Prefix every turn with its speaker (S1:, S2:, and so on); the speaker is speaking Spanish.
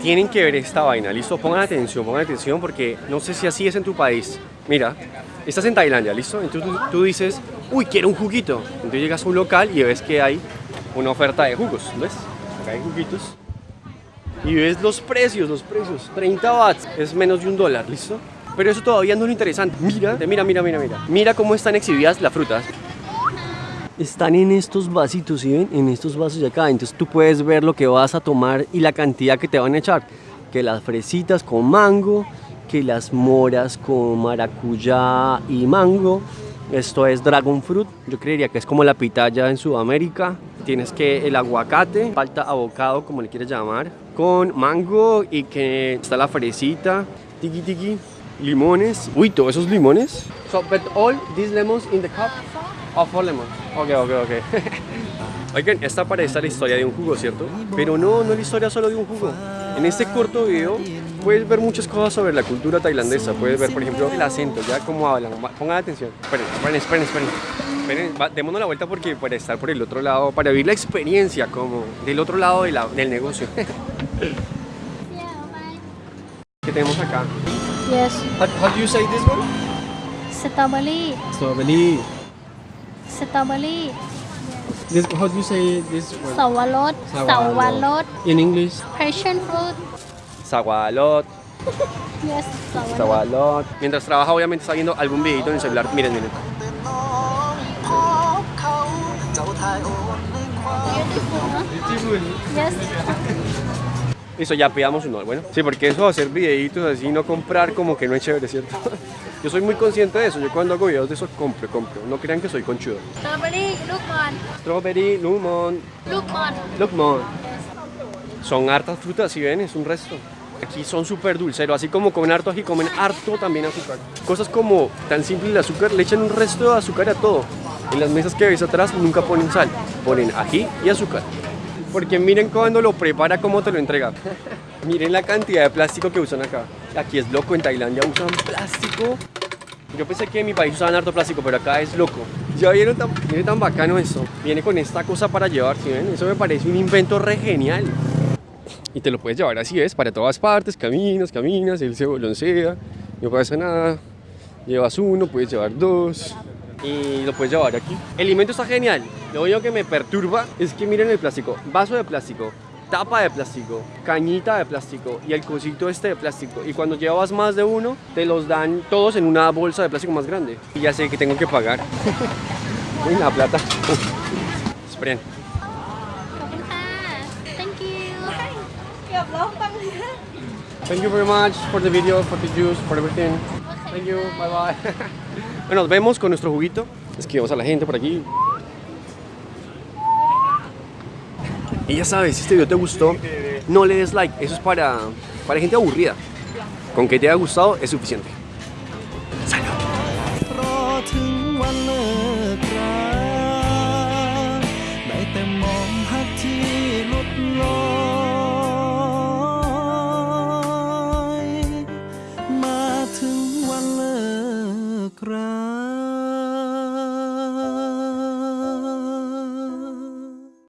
S1: Tienen que ver esta vaina, listo, pongan atención, pongan atención porque no sé si así es en tu país. Mira, estás en Tailandia, listo, entonces tú, tú dices, uy, quiero un juguito. Entonces llegas a un local y ves que hay una oferta de jugos, ¿ves? Acá hay juguitos. Y ves los precios, los precios, 30 watts, es menos de un dólar, ¿listo? Pero eso todavía no es lo interesante. Mira, mira, mira, mira, mira. Mira cómo están exhibidas las frutas. Están en estos vasitos, ¿sí ven? En estos vasos de acá. Entonces tú puedes ver lo que vas a tomar y la cantidad que te van a echar. Que las fresitas con mango, que las moras con maracuyá y mango. Esto es dragon fruit. Yo creería que es como la pitaya en Sudamérica. Tienes que el aguacate, falta abocado, como le quieres llamar, con mango y que está la fresita, tiki tiki, limones. Uy, todos esos limones. So, but all these lemons in the cup Oh, four lemons. Ok, ok, ok. Oigan, esta parece la historia de un jugo, ¿cierto? Pero no, no es la historia solo de un jugo. En este corto video puedes ver muchas cosas sobre la cultura tailandesa. Puedes ver, por ejemplo, el acento, ya cómo hablan. Pongan atención. Esperen, esperen, esperen, esperen. esperen va, démonos la vuelta porque para estar por el otro lado, para vivir la experiencia como del otro lado de la, del negocio. ¿Qué tenemos acá?
S2: Yes.
S1: How, how do you say this one?
S2: Strawberry.
S1: Strawberry
S2: strawberry.
S1: This how do you say this word?
S2: Sawalot. Sawalot.
S1: In English.
S2: Passion fruit.
S1: Sawalot.
S2: yes, sawalot.
S1: sawalot. Mientras trabaja obviamente está viendo algún videito en el celular. Miren, miren. Beautiful, ¿no? Beautiful.
S2: Yes.
S1: Listo, ya pidamos un all, bueno. Sí, porque eso de hacer videitos así, no comprar, como que no es chévere, ¿cierto? yo soy muy consciente de eso, yo cuando hago videos de eso compro, compro. No crean que soy conchudo. Strawberry,
S2: Lukman. Strawberry, Lumon. Lukman.
S1: Lukman. Son hartas frutas, si ven, es un resto. Aquí son súper dulceros, así como comen harto aquí comen harto también azúcar. Cosas como tan simple el azúcar, le echan un resto de azúcar a todo. En las mesas que ves atrás nunca ponen sal, ponen ají y azúcar. Porque miren cuando lo prepara, cómo te lo entrega. miren la cantidad de plástico que usan acá. Aquí es loco, en Tailandia usan plástico. Yo pensé que en mi país usaban harto plástico, pero acá es loco. Ya vieron tan, miren tan bacano eso. Viene con esta cosa para llevar, ¿sí ven? Eso me parece un invento re genial. Y te lo puedes llevar así, ¿ves? Para todas partes, caminas, caminas, él se boloncea, no pasa nada. Llevas uno, puedes llevar dos y lo puedes llevar aquí. El alimento está genial. Lo único que me perturba es que miren el plástico. Vaso de plástico, tapa de plástico, cañita de plástico y el cosito este de plástico. Y cuando llevas más de uno, te los dan todos en una bolsa de plástico más grande. Y ya sé que tengo que pagar. Uy, la plata. Esperen. Thank you very much for the video, for the juice, for everything. Thank you, bye bye. bueno, nos vemos con nuestro juguito. Esquivamos a la gente por aquí. Y ya sabes, si este video te gustó, no le des like. Eso es para, para gente aburrida. Con que te haya gustado es suficiente. Salud.